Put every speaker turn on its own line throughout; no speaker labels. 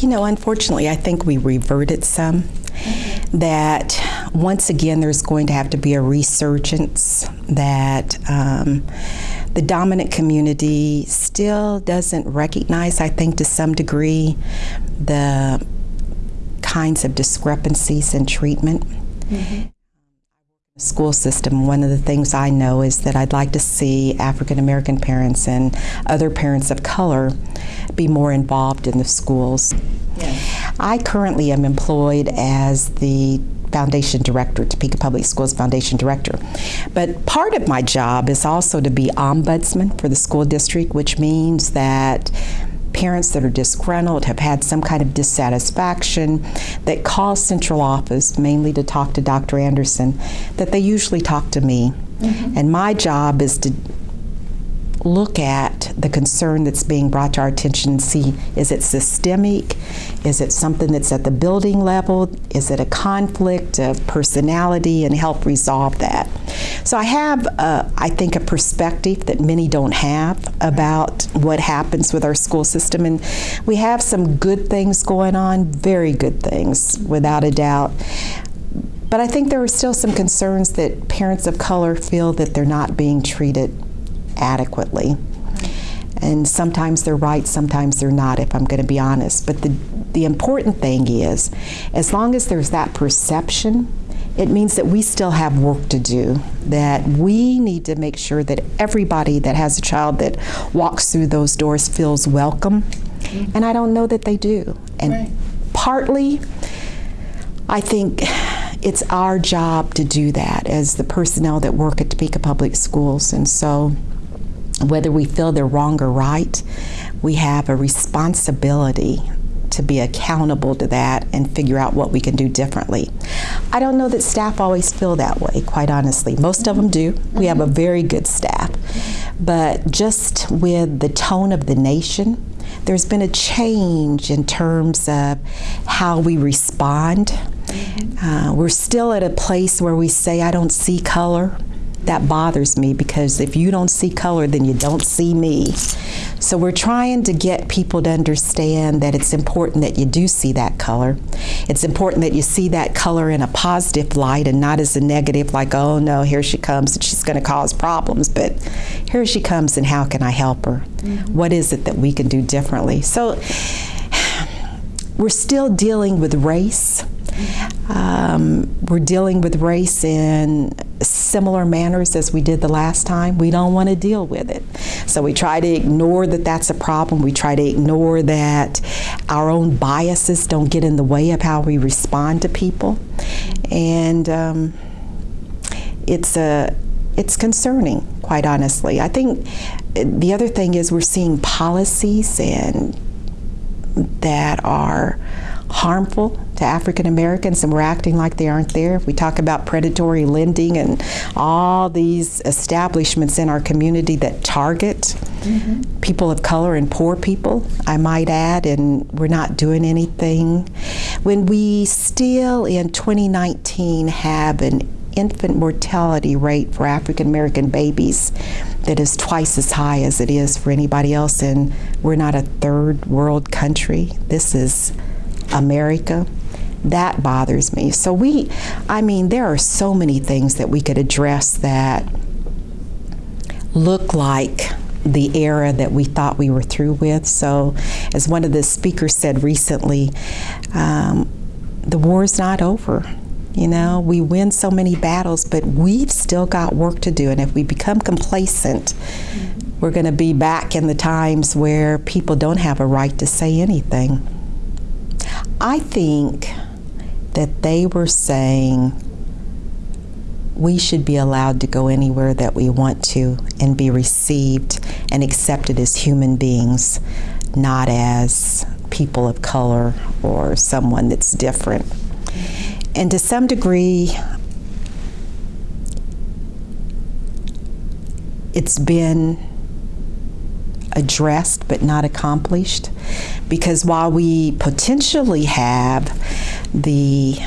You know, unfortunately, I think we reverted some. Mm-hmm. That once again, there's going to have to be a resurgence. That um, the dominant community still doesn't recognize, I think, to some degree, the kinds of discrepancies in treatment. Mm-hmm school system, one of the things I know is that I'd like to see African American parents and other parents of color be more involved in the schools. Yes. I currently am employed as the foundation director, Topeka Public Schools foundation director. But part of my job is also to be ombudsman for the school district, which means that parents that are disgruntled, have had some kind of dissatisfaction, that call central office mainly to talk to Dr. Anderson, that they usually talk to me. Mm-hmm. And my job is to look at the concern that's being brought to our attention and see is it systemic? Is it something that's at the building level? Is it a conflict of personality and help resolve that? So I have, uh, I think, a perspective that many don't have about what happens with our school system. And we have some good things going on, very good things, without a doubt. But I think there are still some concerns that parents of color feel that they're not being treated adequately. And sometimes they're right, sometimes they're not, if I'm going to be honest. But the, the important thing is, as long as there's that perception, it means that we still have work to do, that we need to make sure that everybody that has a child that walks through those doors feels welcome. Mm-hmm. And I don't know that they do. And right. partly, I think it's our job to do that as the personnel that work at Topeka Public Schools. And so, whether we feel they're wrong or right, we have a responsibility to be accountable to that and figure out what we can do differently. I don't know that staff always feel that way, quite honestly. Most of them do. We have a very good staff. But just with the tone of the nation, there's been a change in terms of how we respond. Uh, we're still at a place where we say, I don't see color that bothers me because if you don't see color, then you don't see me. So we're trying to get people to understand that it's important that you do see that color. It's important that you see that color in a positive light and not as a negative, like, oh no, here she comes and she's going to cause problems. But here she comes and how can I help her? Mm-hmm. What is it that we can do differently? So we're still dealing with race. Um, we're dealing with race in similar manners as we did the last time. We don't want to deal with it. So we try to ignore that that's a problem. We try to ignore that our own biases don't get in the way of how we respond to people. And um, it's a it's concerning, quite honestly. I think the other thing is we're seeing policies and that are harmful to African Americans and we're acting like they aren't there. We talk about predatory lending and all these establishments in our community that target mm-hmm. people of color and poor people, I might add, and we're not doing anything. When we still in 2019 have an infant mortality rate for African American babies that is twice as high as it is for anybody else, and we're not a third world country. This is America. That bothers me. So, we, I mean, there are so many things that we could address that look like the era that we thought we were through with. So, as one of the speakers said recently, um, the war is not over. You know, we win so many battles, but we've still got work to do. And if we become complacent, we're going to be back in the times where people don't have a right to say anything. I think that they were saying we should be allowed to go anywhere that we want to and be received and accepted as human beings, not as people of color or someone that's different. And to some degree, it's been addressed but not accomplished because while we potentially have the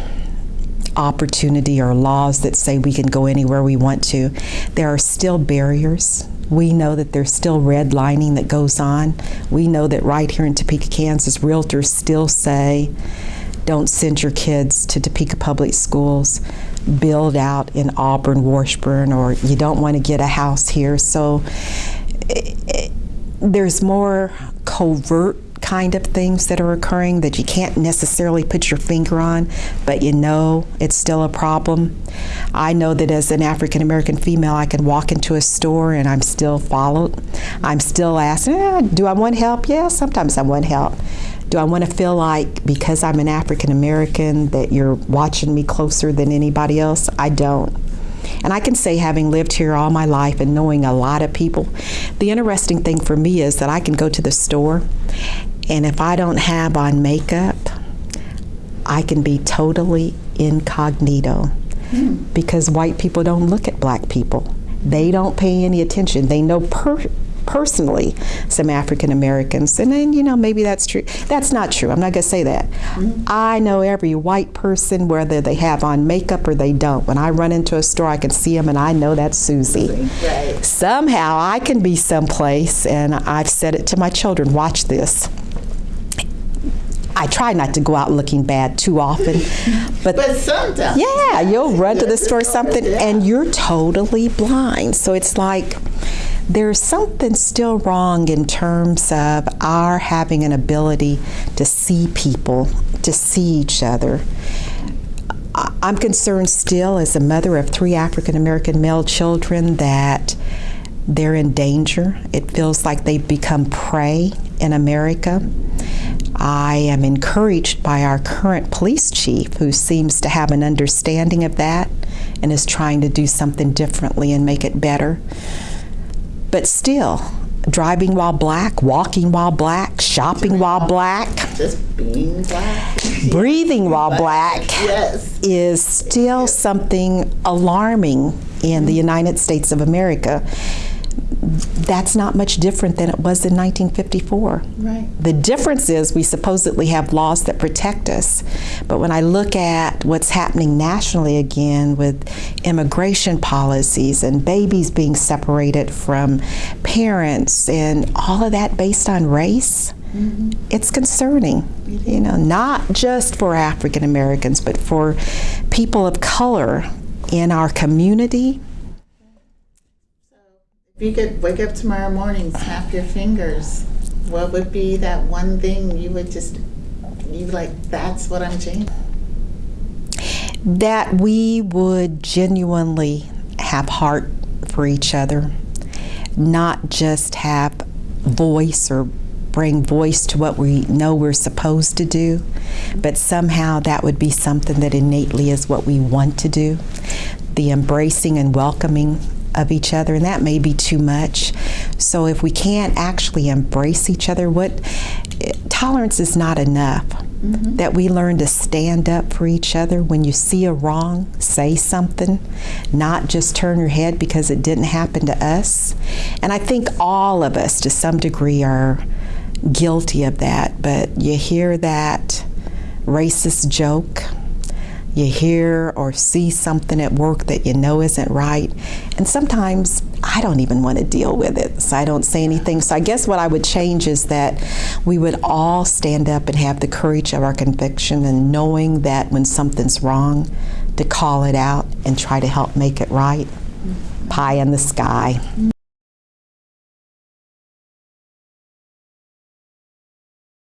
opportunity or laws that say we can go anywhere we want to, there are still barriers. We know that there's still redlining that goes on. We know that right here in Topeka, Kansas, realtors still say, don't send your kids to Topeka Public Schools. Build out in Auburn, Washburn, or you don't want to get a house here. So eh, eh, there's more covert kind of things that are occurring that you can't necessarily put your finger on, but you know it's still a problem. I know that as an African American female, I can walk into a store and I'm still followed. I'm still asked, eh, Do I want help? Yeah, sometimes I want help. Do I want to feel like because I'm an African American that you're watching me closer than anybody else? I don't. And I can say, having lived here all my life and knowing a lot of people, the interesting thing for me is that I can go to the store, and if I don't have on makeup, I can be totally incognito hmm. because white people don't look at black people. They don't pay any attention. They know per- personally some African Americans, and then you know maybe that's true. That's not true. I'm not going to say that. Mm-hmm. I know every white person whether they have on makeup or they don't. When I run into a store, I can see them, and I know that's Susie.
Right.
Somehow I can be someplace, and I've said it to my children. Watch this. I try not to go out looking bad too often, but
But sometimes.
yeah, you'll run to the store something
yeah.
and you're totally blind. So it's like there's something still wrong in terms of our having an ability to see people, to see each other. I'm concerned still as a mother of three African American male children that they're in danger. It feels like they've become prey in America. I am encouraged by our current police chief, who seems to have an understanding of that and is trying to do something differently and make it better. But still, driving while black, walking while black, shopping while black,
Just being black.
breathing while black
Yes.
is still something alarming in the United States of America. That's not much different than it was in 1954.
Right.
The difference is we supposedly have laws that protect us. But when I look at what's happening nationally again with immigration policies and babies being separated from parents and all of that based on race, mm-hmm. it's concerning. You know, not just for African Americans, but for people of color in our community.
If you could wake up tomorrow morning, snap your fingers, what would be that one thing you would just, you like, that's what I'm changing?
that we would genuinely have heart for each other, not just have voice or bring voice to what we know we're supposed to do, but somehow that would be something that innately is what we want to do. The embracing and welcoming of each other, and that may be too much. So if we can't actually embrace each other, what tolerance is not enough. Mm-hmm. That we learn to stand up for each other. When you see a wrong, say something, not just turn your head because it didn't happen to us. And I think all of us, to some degree, are guilty of that. But you hear that racist joke, you hear or see something at work that you know isn't right, and sometimes I don't even want to deal with it, so I don't say anything. So I guess what I would change is that we would all stand up and have the courage of our conviction and knowing that when something's wrong, to call it out and try to help make it right. Pie in the sky.